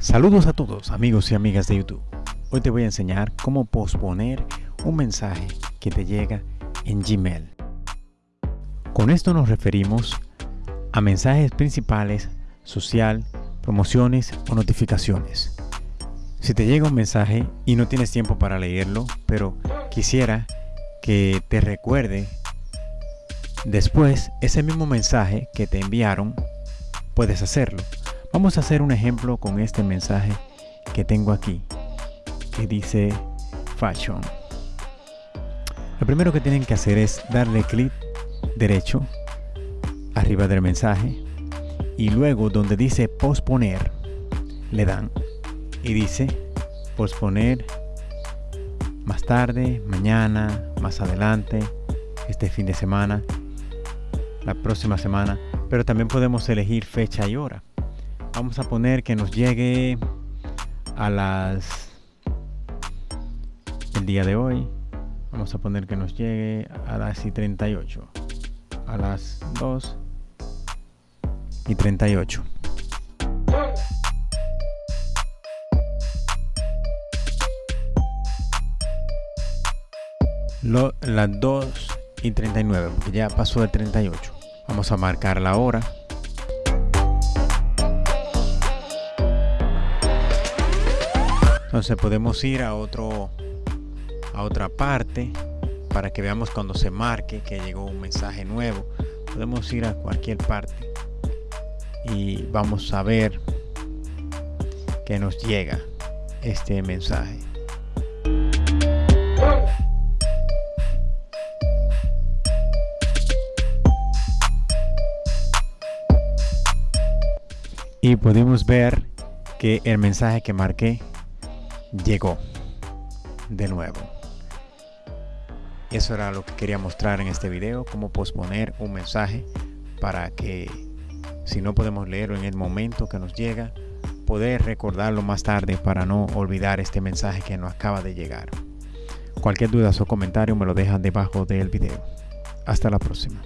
Saludos a todos amigos y amigas de YouTube. Hoy te voy a enseñar cómo posponer un mensaje que te llega en Gmail. Con esto nos referimos a mensajes principales, social, promociones o notificaciones. Si te llega un mensaje y no tienes tiempo para leerlo, pero quisiera que te recuerde después ese mismo mensaje que te enviaron, puedes hacerlo. Vamos a hacer un ejemplo con este mensaje que tengo aquí, que dice Fashion. Lo primero que tienen que hacer es darle clic derecho arriba del mensaje y luego donde dice posponer le dan. Y dice posponer más tarde, mañana, más adelante, este fin de semana, la próxima semana, pero también podemos elegir fecha y hora vamos a poner que nos llegue a las el día de hoy. Vamos a poner que nos llegue a las y 38 a las 2 y 38 Lo, las 2 y 39 porque ya pasó el 38 vamos a marcar la hora Entonces podemos ir a otro a otra parte para que veamos cuando se marque que llegó un mensaje nuevo. Podemos ir a cualquier parte y vamos a ver que nos llega este mensaje. Y podemos ver que el mensaje que marqué llegó de nuevo. Eso era lo que quería mostrar en este video, cómo posponer un mensaje para que si no podemos leerlo en el momento que nos llega, poder recordarlo más tarde para no olvidar este mensaje que nos acaba de llegar. Cualquier duda o comentario me lo dejan debajo del video. Hasta la próxima.